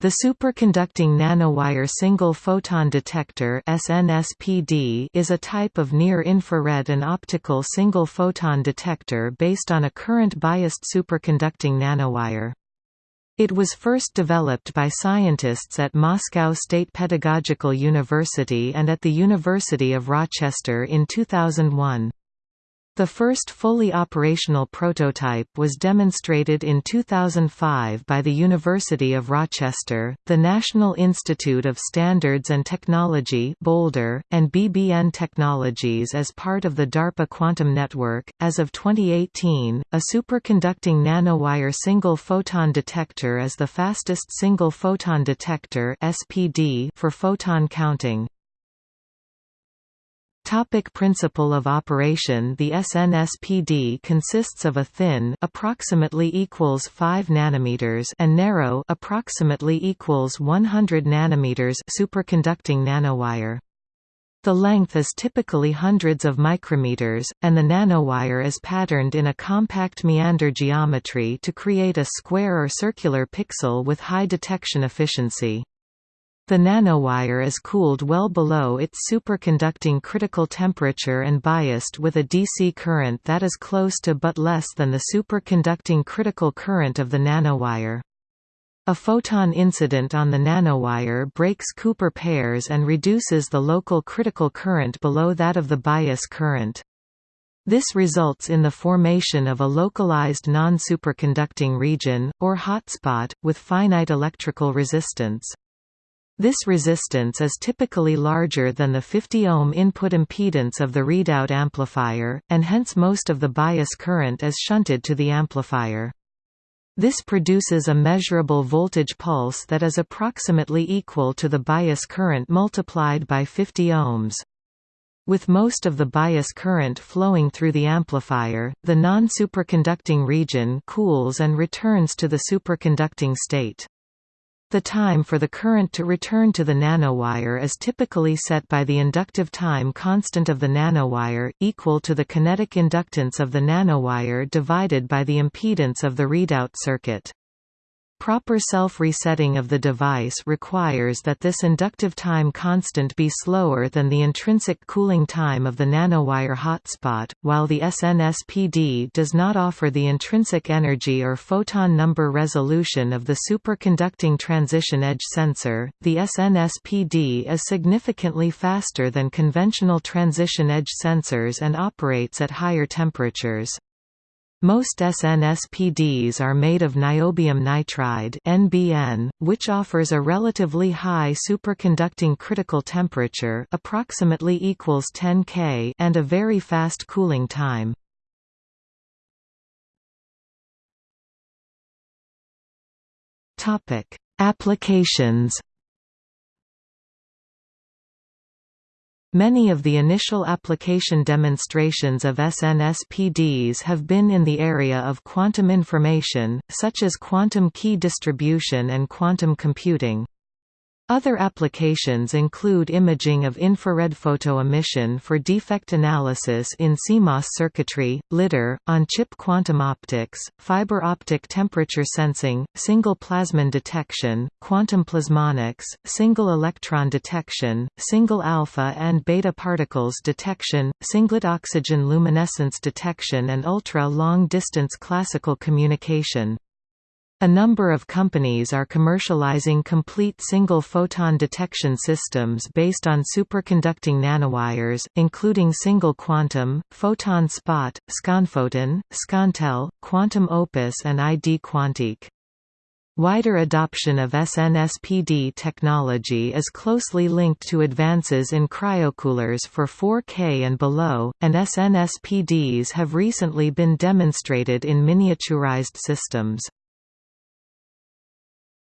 The superconducting nanowire single photon detector SNSPD is a type of near-infrared and optical single photon detector based on a current-biased superconducting nanowire. It was first developed by scientists at Moscow State Pedagogical University and at the University of Rochester in 2001. The first fully operational prototype was demonstrated in 2005 by the University of Rochester, the National Institute of Standards and Technology Boulder, and BBN Technologies as part of the DARPA Quantum Network. As of 2018, a superconducting nanowire single photon detector is the fastest single photon detector (SPD) for photon counting. Topic principle of operation The SNSPD consists of a thin approximately equals 5 nanometers and narrow approximately equals 100 nanometers superconducting nanowire. The length is typically hundreds of micrometers, and the nanowire is patterned in a compact meander geometry to create a square or circular pixel with high detection efficiency. The nanowire is cooled well below its superconducting critical temperature and biased with a DC current that is close to but less than the superconducting critical current of the nanowire. A photon incident on the nanowire breaks Cooper pairs and reduces the local critical current below that of the bias current. This results in the formation of a localized non-superconducting region, or hotspot, with finite electrical resistance. This resistance is typically larger than the 50 ohm input impedance of the readout amplifier, and hence most of the bias current is shunted to the amplifier. This produces a measurable voltage pulse that is approximately equal to the bias current multiplied by 50 ohms. With most of the bias current flowing through the amplifier, the non-superconducting region cools and returns to the superconducting state. The time for the current to return to the nanowire is typically set by the inductive time constant of the nanowire, equal to the kinetic inductance of the nanowire divided by the impedance of the readout circuit. Proper self-resetting of the device requires that this inductive time constant be slower than the intrinsic cooling time of the nanowire hotspot, while the SNSPD does not offer the intrinsic energy or photon number resolution of the superconducting transition edge sensor. The SNSPD is significantly faster than conventional transition edge sensors and operates at higher temperatures. Most SNSPDs are made of niobium nitride (NBN), which offers a relatively high superconducting critical temperature, approximately equals 10 K, and a very fast cooling time. Topic: Applications Many of the initial application demonstrations of SNSPDs have been in the area of quantum information, such as quantum key distribution and quantum computing. Other applications include imaging of infrared photoemission for defect analysis in CMOS circuitry, LIDAR, on-chip quantum optics, fiber optic temperature sensing, single plasmon detection, quantum plasmonics, single electron detection, single alpha and beta particles detection, singlet oxygen luminescence detection and ultra-long-distance classical communication. A number of companies are commercializing complete single-photon detection systems based on superconducting nanowires, including Single Quantum, Photon Spot, Sconphoton, Scontel, Quantum Opus and ID Quantique. Wider adoption of SNSPD technology is closely linked to advances in cryocoolers for 4K and below, and SNSPDs have recently been demonstrated in miniaturized systems.